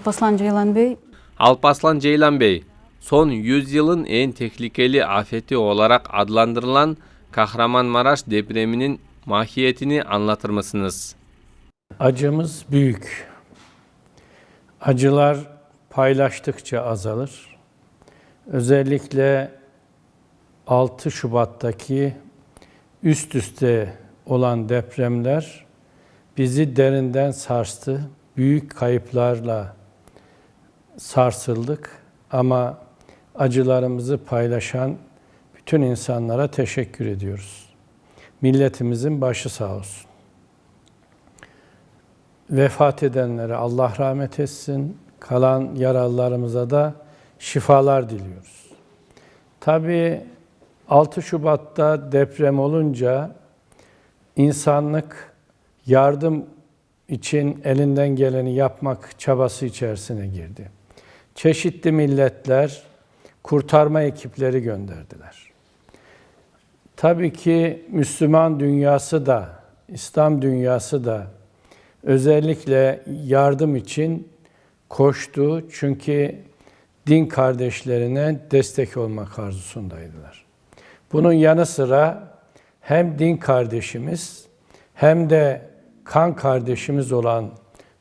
Alpaslan Ceylan Bey, Alpaslan Ceylan Bey, son 100 yılın en tehlikeli afeti olarak adlandırılan Kahramanmaraş depreminin mahiyetini anlatır mısınız? Acımız büyük. Acılar paylaştıkça azalır. Özellikle 6 Şubat'taki üst üste olan depremler bizi derinden sarstı. Büyük kayıplarla sarsıldık ama acılarımızı paylaşan bütün insanlara teşekkür ediyoruz. Milletimizin başı sağ olsun. Vefat edenlere Allah rahmet etsin. Kalan yaralılarımıza da şifalar diliyoruz. Tabii 6 Şubat'ta deprem olunca insanlık yardım için elinden geleni yapmak çabası içerisine girdi. Çeşitli milletler kurtarma ekipleri gönderdiler. Tabii ki Müslüman dünyası da, İslam dünyası da özellikle yardım için koştu. Çünkü din kardeşlerine destek olmak arzusundaydılar. Bunun yanı sıra hem din kardeşimiz hem de kan kardeşimiz olan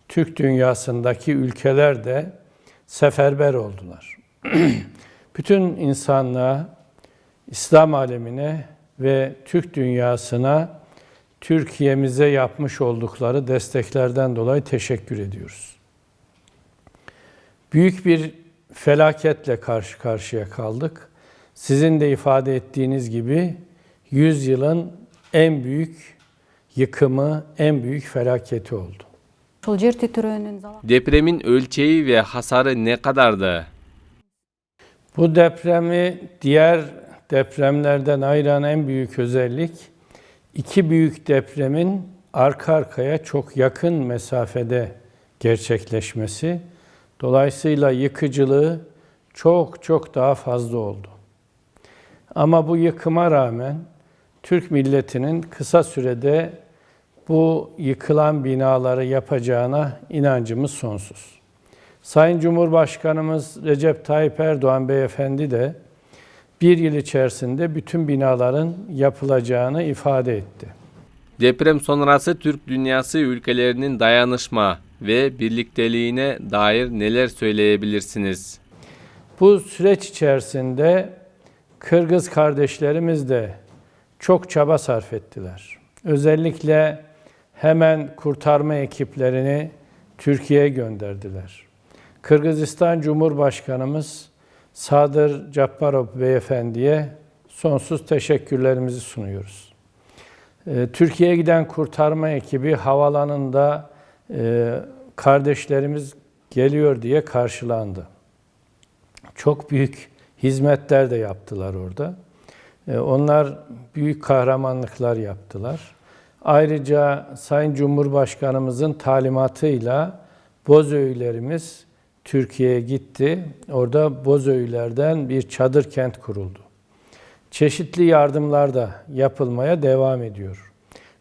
Türk dünyasındaki ülkeler de seferber oldular. Bütün insanlığa, İslam alemine ve Türk dünyasına Türkiye'mize yapmış oldukları desteklerden dolayı teşekkür ediyoruz. Büyük bir felaketle karşı karşıya kaldık. Sizin de ifade ettiğiniz gibi 100 yılın en büyük yıkımı, en büyük felaketi oldu. Depremin ölçeği ve hasarı ne kadardı? Bu depremi diğer depremlerden ayıran en büyük özellik iki büyük depremin arka arkaya çok yakın mesafede gerçekleşmesi. Dolayısıyla yıkıcılığı çok çok daha fazla oldu. Ama bu yıkıma rağmen Türk milletinin kısa sürede bu yıkılan binaları yapacağına inancımız sonsuz. Sayın Cumhurbaşkanımız Recep Tayyip Erdoğan Beyefendi de bir yıl içerisinde bütün binaların yapılacağını ifade etti. Deprem sonrası Türk dünyası ülkelerinin dayanışma ve birlikteliğine dair neler söyleyebilirsiniz? Bu süreç içerisinde Kırgız kardeşlerimiz de çok çaba sarf ettiler. Özellikle hemen kurtarma ekiplerini Türkiye'ye gönderdiler. Kırgızistan Cumhurbaşkanımız Sadır Cabbarov Beyefendi'ye sonsuz teşekkürlerimizi sunuyoruz. Ee, Türkiye'ye giden kurtarma ekibi havalanında e, kardeşlerimiz geliyor diye karşılandı. Çok büyük hizmetler de yaptılar orada. Ee, Onlar büyük kahramanlıklar yaptılar. Ayrıca Sayın Cumhurbaşkanımızın talimatıyla Bozöylerimiz Türkiye'ye gitti. Orada Bozöylerden bir çadır kent kuruldu. Çeşitli yardımlar da yapılmaya devam ediyor.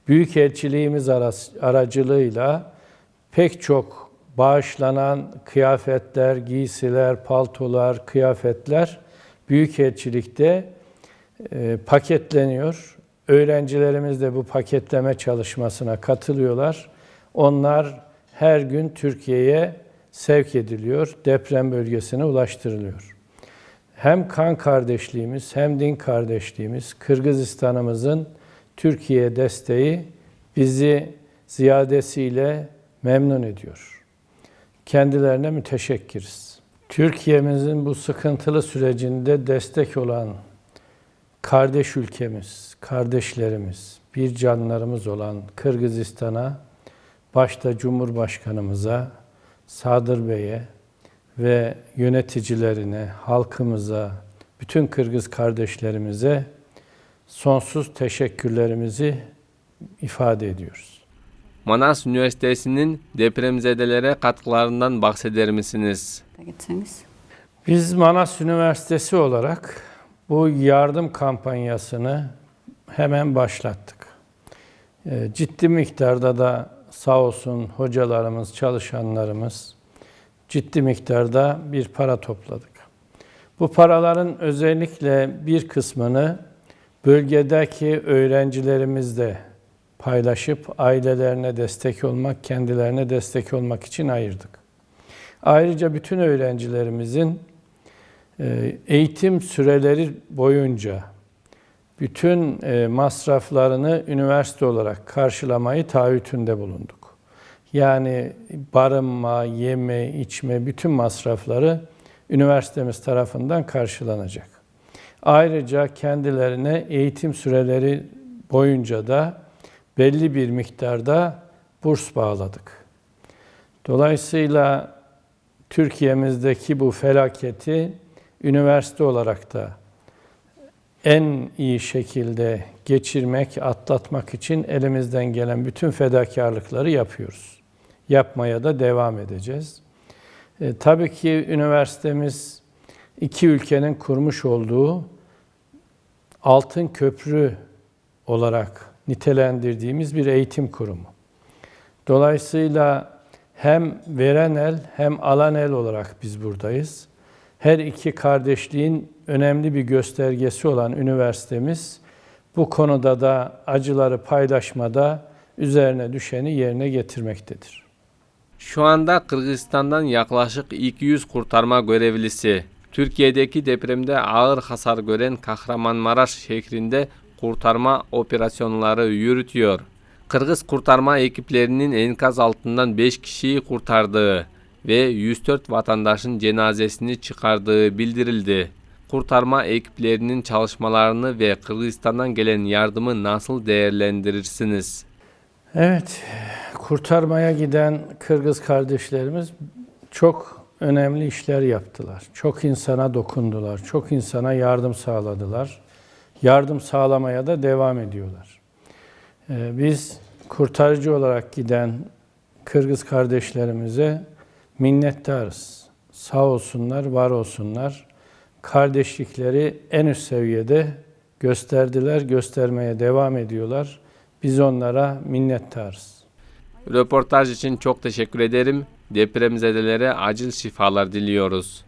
Büyükelçiliğimiz aracılığıyla pek çok bağışlanan kıyafetler, giysiler, paltolar, kıyafetler Büyükelçilikte e, paketleniyor. Öğrencilerimiz de bu paketleme çalışmasına katılıyorlar. Onlar her gün Türkiye'ye sevk ediliyor, deprem bölgesine ulaştırılıyor. Hem kan kardeşliğimiz hem din kardeşliğimiz, Kırgızistan'ımızın Türkiye desteği bizi ziyadesiyle memnun ediyor. Kendilerine müteşekkiriz. Türkiye'mizin bu sıkıntılı sürecinde destek olan kardeş ülkemiz, kardeşlerimiz, bir canlarımız olan Kırgızistan'a, başta Cumhurbaşkanımıza, Sadır Bey'e ve yöneticilerine, halkımıza, bütün Kırgız kardeşlerimize sonsuz teşekkürlerimizi ifade ediyoruz. Manas Üniversitesi'nin depremzedelere katkılarından bahseder misiniz? Biz Manas Üniversitesi olarak bu yardım kampanyasını hemen başlattık. Ee, Ciddi miktarda da sağ olsun hocalarımız, çalışanlarımız ciddi miktarda bir para topladık. Bu paraların özellikle bir kısmını bölgedeki öğrencilerimizle paylaşıp ailelerine destek olmak, kendilerine destek olmak için ayırdık. Ayrıca bütün öğrencilerimizin eğitim süreleri boyunca bütün e, masraflarını üniversite olarak karşılamayı taahhütünde bulunduk. Yani barınma, yeme, içme bütün masrafları üniversitemiz tarafından karşılanacak. Ayrıca kendilerine eğitim süreleri boyunca da belli bir miktarda burs bağladık. Dolayısıyla Türkiye'mizdeki bu felaketi üniversite olarak da en iyi şekilde geçirmek, atlatmak için elimizden gelen bütün fedakarlıkları yapıyoruz. Yapmaya da devam edeceğiz. E, tabii ki üniversitemiz iki ülkenin kurmuş olduğu altın köprü olarak nitelendirdiğimiz bir eğitim kurumu. Dolayısıyla hem veren el hem alan el olarak biz buradayız. Her iki kardeşliğin önemli bir göstergesi olan üniversitemiz bu konuda da acıları paylaşmada üzerine düşeni yerine getirmektedir. Şu anda Kırgızistan'dan yaklaşık 200 kurtarma görevlisi Türkiye'deki depremde ağır hasar gören Kahramanmaraş şehrinde kurtarma operasyonları yürütüyor. Kırgız kurtarma ekiplerinin enkaz altından 5 kişiyi kurtardığı ve 104 vatandaşın cenazesini çıkardığı bildirildi. Kurtarma ekiplerinin çalışmalarını ve Kırgızistan'dan gelen yardımı nasıl değerlendirirsiniz? Evet, kurtarmaya giden Kırgız kardeşlerimiz çok önemli işler yaptılar. Çok insana dokundular, çok insana yardım sağladılar. Yardım sağlamaya da devam ediyorlar. Ee, Biz kurtarıcı olarak giden Kırgız kardeşlerimize minnettarız. Sağ olsunlar, var olsunlar. Kardeşlikleri en üst seviyede gösterdiler, göstermeye devam ediyorlar. Biz onlara minnettarız. Röportaj için çok teşekkür ederim. Depremzedelere acil şifalar diliyoruz.